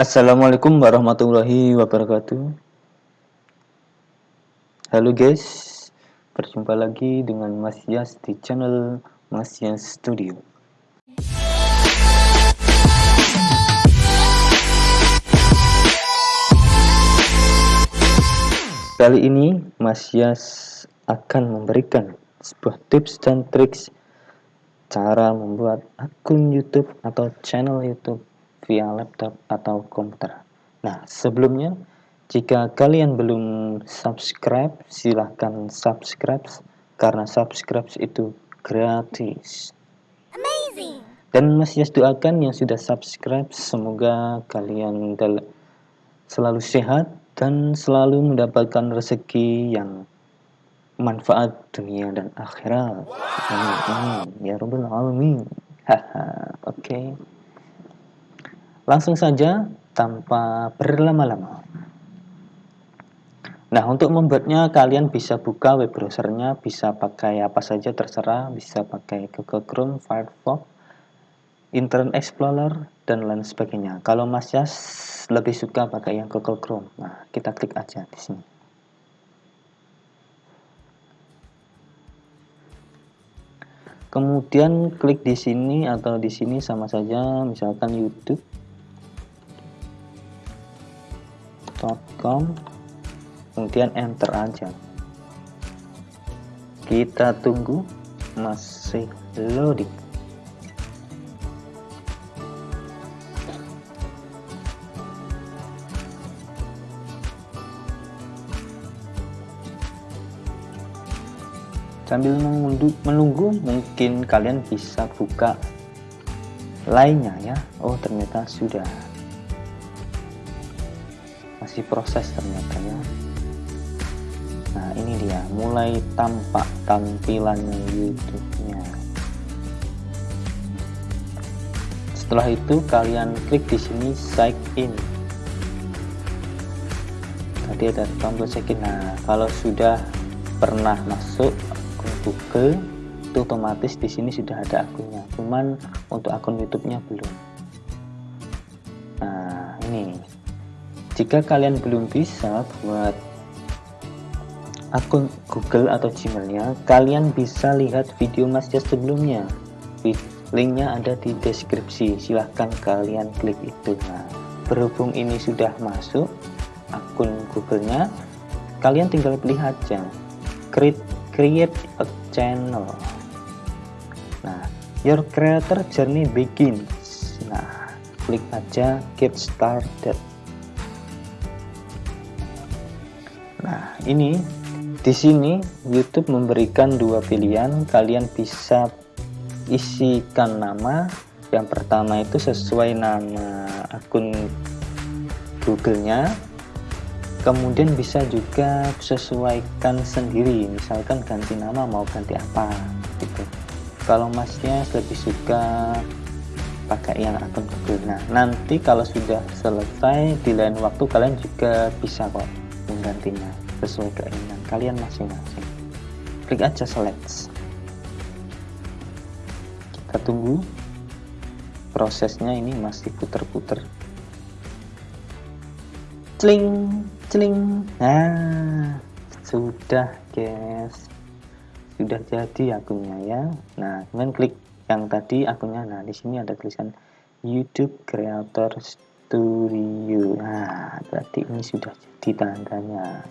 Assalamualaikum warahmatullahi wabarakatuh. Halo guys Berjumpa lagi dengan Mas Yas di channel Mas Yas Studio. Kali ini Mas Yas akan memberikan sebuah tips dan triks cara membuat akun YouTube atau channel YouTube via laptop atau komputer. Nah, sebelumnya jika kalian belum subscribe, silahkan subscribe karena subscribe itu gratis. Amazing. Dan Mas Yas doakan yang sudah subscribe semoga kalian selalu sehat dan selalu mendapatkan rezeki yang manfaat dunia dan akhirat. Amin. Ya Rabbal Alamin. Haha, oke. Okay. Langsung saja tanpa berlama-lama. Nah, untuk membuatnya kalian bisa buka web browsernya, bisa pakai apa saja terserah, bisa pakai Google Chrome, Firefox, Internet Explorer, dan lain sebagainya. Kalau Mas Yas lebih suka pakai yang Google Chrome. Nah, kita klik aja di sini. Kemudian klik di sini atau di sini sama saja, misalkan youtube.com kemudian enter aja. Kita tunggu masih loading. sambil menunggu, menunggu mungkin kalian bisa buka lainnya ya oh ternyata sudah masih proses ternyata ya. Nah ini dia mulai tampak tampilannya YouTube-nya. Setelah itu kalian klik di sini sign in. Tadi ada tombol check in. Nah kalau sudah pernah masuk Google itu otomatis di sini sudah ada akunnya. Cuman untuk akun YouTube-nya belum. Nah ini jika kalian belum bisa buat akun Google atau Gmailnya kalian bisa lihat video Mas Jas sebelumnya. Linknya ada di deskripsi. Silahkan kalian klik itu. Nah berhubung ini sudah masuk akun Google-nya kalian tinggal pilih aja. Create create a channel. Nah your creator journey begins. Nah klik aja get started nah ini di sini YouTube memberikan dua pilihan. Kalian bisa isikan nama. Yang pertama itu sesuai nama akun Google-nya. Kemudian bisa juga sesuaikan sendiri. Misalkan ganti nama mau ganti apa gitu. Kalau masnya lebih suka pakai yang akun Google nah nanti kalau sudah selesai di lain waktu kalian juga bisa kok menggantinya sesuai keinginan kalian masing-masing klik aja select kita tunggu prosesnya ini masih puter-puter Cling, cling. Nah, sudah guys. Sudah jadi akunnya ya. Nah, kemudian klik yang tadi akunnya. Nah, di sini ada tulisan YouTube Creator Studio. Nah, berarti ini sudah jadi tandanya.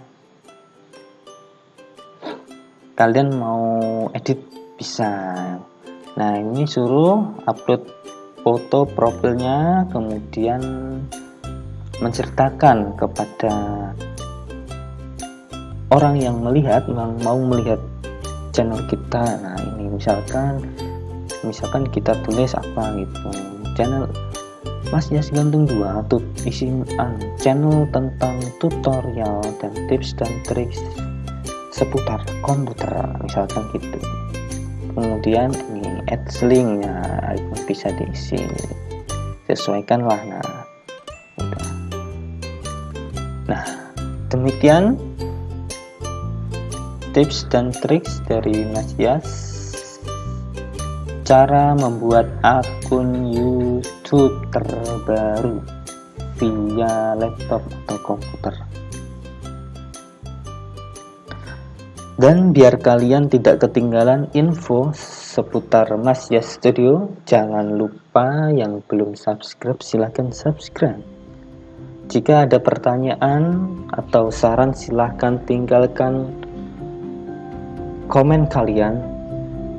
Kalian mau edit bisa. Nah, ini suruh upload foto profilnya, kemudian menceritakan kepada orang yang melihat yang mau melihat channel kita nah ini misalkan misalkan kita tulis apa gitu channel Mas Yas Gantung 2 atau isi channel tentang tutorial dan tips dan trik seputar komputer misalkan gitu. Kemudian ini add linknya bisa diisi sesuaikanlah nah. Nah, demikian tips dan triks dari Mas Yas. Cara membuat akun YouTube terbaru via laptop atau komputer. Dan biar kalian tidak ketinggalan info seputar Mas Yas Studio, jangan lupa yang belum subscribe silahkan subscribe. Jika ada pertanyaan atau saran silahkan tinggalkan komen kalian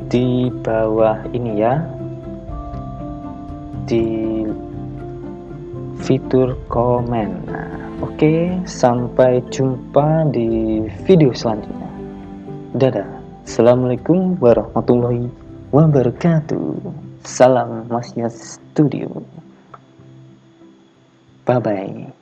di bawah ini ya di fitur komen. Nah, Oke, sampai jumpa di video selanjutnya. Dadah. Assalamualaikum warahmatullahi wabarakatuh. Salam Masnya Studio. Bye-bye.